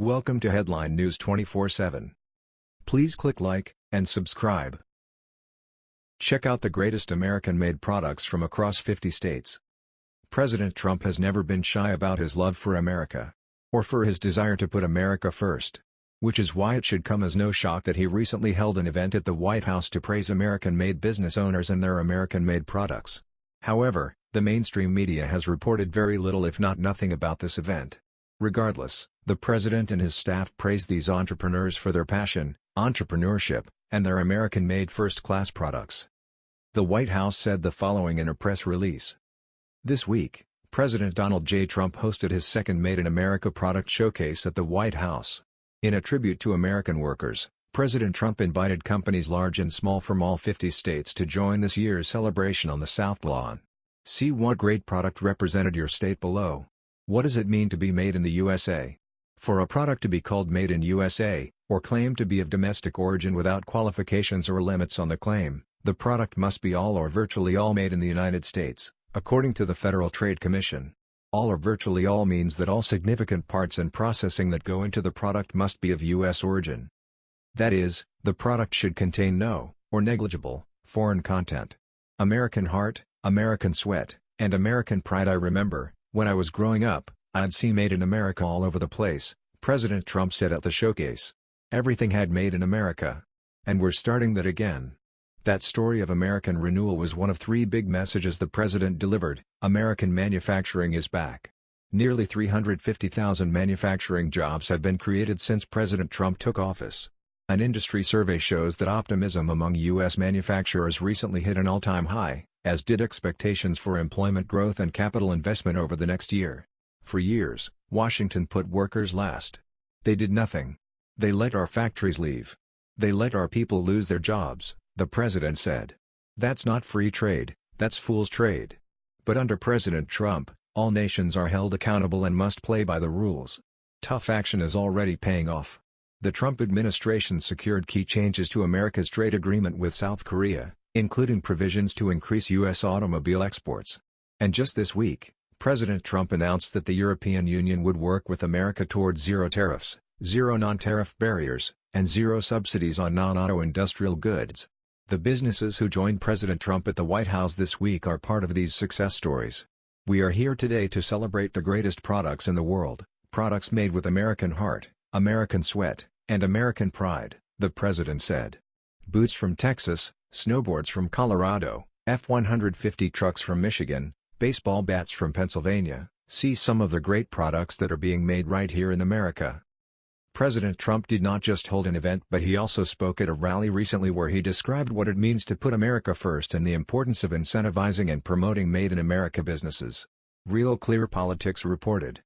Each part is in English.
Welcome to Headline News 24/7. Please click like and subscribe. Check out the greatest American-made products from across 50 states. President Trump has never been shy about his love for America or for his desire to put America first. Which is why it should come as no shock that he recently held an event at the White House to praise American-made business owners and their American-made products. However, the mainstream media has reported very little if not nothing about this event. Regardless, the president and his staff praised these entrepreneurs for their passion, entrepreneurship, and their American-made first-class products. The White House said the following in a press release. This week, President Donald J. Trump hosted his second Made in America product showcase at the White House. In a tribute to American workers, President Trump invited companies large and small from all 50 states to join this year's celebration on the South Lawn. See what great product represented your state below. What does it mean to be made in the USA? For a product to be called Made in USA, or claimed to be of domestic origin without qualifications or limits on the claim, the product must be all or virtually all made in the United States, according to the Federal Trade Commission. All or virtually all means that all significant parts and processing that go into the product must be of U.S. origin. That is, the product should contain no, or negligible, foreign content. American heart, American sweat, and American pride I remember, when I was growing up, I'd see Made in America all over the place, President Trump said at the showcase. Everything had Made in America. And we're starting that again. That story of American renewal was one of three big messages the president delivered, American manufacturing is back. Nearly 350,000 manufacturing jobs have been created since President Trump took office. An industry survey shows that optimism among U.S. manufacturers recently hit an all-time high, as did expectations for employment growth and capital investment over the next year. For years, Washington put workers last. They did nothing. They let our factories leave. They let our people lose their jobs, the president said. That's not free trade, that's fool's trade. But under President Trump, all nations are held accountable and must play by the rules. Tough action is already paying off. The Trump administration secured key changes to America's trade agreement with South Korea, including provisions to increase U.S. automobile exports. And just this week, President Trump announced that the European Union would work with America towards zero tariffs, zero non-tariff barriers, and zero subsidies on non-auto industrial goods. The businesses who joined President Trump at the White House this week are part of these success stories. We are here today to celebrate the greatest products in the world, products made with American heart, American sweat, and American pride, the president said. Boots from Texas, snowboards from Colorado, F-150 trucks from Michigan, baseball bats from Pennsylvania, see some of the great products that are being made right here in America. President Trump did not just hold an event but he also spoke at a rally recently where he described what it means to put America first and the importance of incentivizing and promoting Made in America businesses. Real Clear Politics reported.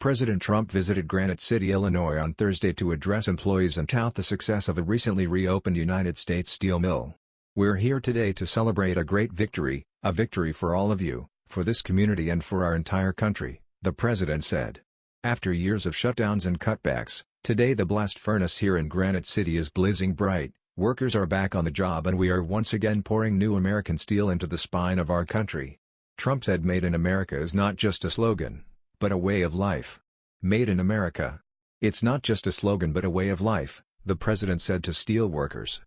President Trump visited Granite City, Illinois on Thursday to address employees and tout the success of a recently reopened United States steel mill. We're here today to celebrate a great victory, a victory for all of you, for this community and for our entire country, the president said. After years of shutdowns and cutbacks, today the blast furnace here in Granite City is blazing bright, workers are back on the job and we are once again pouring new American steel into the spine of our country. Trump said Made in America is not just a slogan, but a way of life. Made in America. It's not just a slogan but a way of life, the president said to steel workers.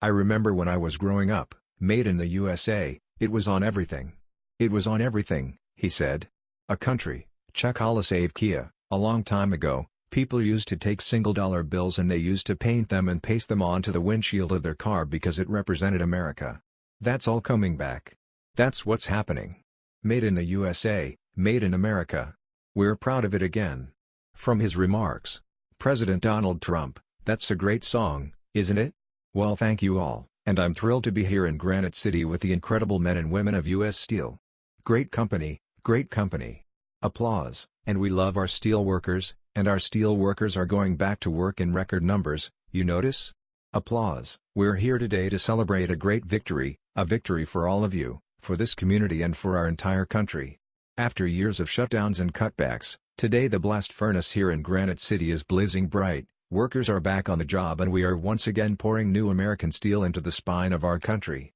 I remember when I was growing up, made in the USA, it was on everything. It was on everything, he said. A country, Czechoslovakia, a long time ago, people used to take single-dollar bills and they used to paint them and paste them onto the windshield of their car because it represented America. That's all coming back. That's what's happening. Made in the USA, made in America. We're proud of it again. From his remarks, President Donald Trump, that's a great song, isn't it? Well thank you all, and I'm thrilled to be here in Granite City with the incredible men and women of U.S. Steel. Great company, great company. Applause, and we love our steel workers, and our steel workers are going back to work in record numbers, you notice? Applause. We're here today to celebrate a great victory, a victory for all of you, for this community and for our entire country. After years of shutdowns and cutbacks, today the blast furnace here in Granite City is blazing bright, Workers are back on the job and we are once again pouring new American steel into the spine of our country.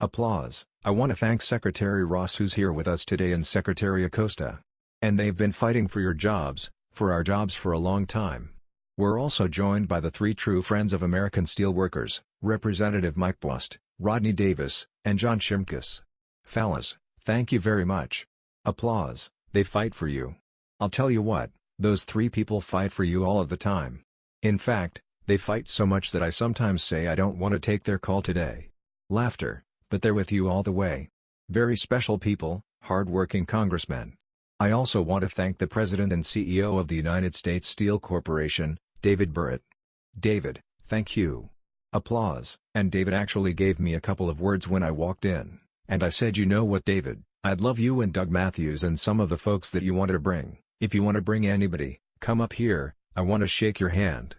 Applause. I want to thank Secretary Ross who's here with us today and Secretary Acosta. And they've been fighting for your jobs, for our jobs for a long time. We're also joined by the three true friends of American steelworkers, Representative Mike Bost, Rodney Davis, and John Shimkus. Fellas, thank you very much. Applause, they fight for you. I'll tell you what, those three people fight for you all of the time. In fact, they fight so much that I sometimes say I don't want to take their call today. Laughter, but they're with you all the way. Very special people, hard-working congressmen. I also want to thank the President and CEO of the United States Steel Corporation, David Burritt. David, thank you. Applause, and David actually gave me a couple of words when I walked in, and I said you know what David, I'd love you and Doug Matthews and some of the folks that you wanted to bring, if you want to bring anybody, come up here, I want to shake your hand.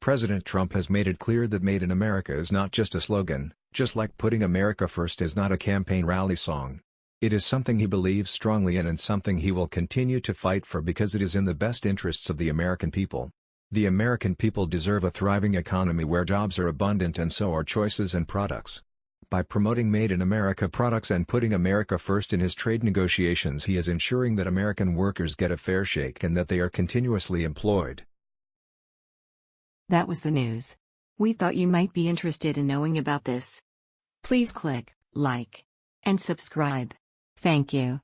President Trump has made it clear that Made in America is not just a slogan, just like putting America first is not a campaign rally song. It is something he believes strongly in and something he will continue to fight for because it is in the best interests of the American people. The American people deserve a thriving economy where jobs are abundant and so are choices and products. By promoting Made in America products and putting America first in his trade negotiations he is ensuring that American workers get a fair shake and that they are continuously employed. That was the news. We thought you might be interested in knowing about this. Please click like and subscribe. Thank you.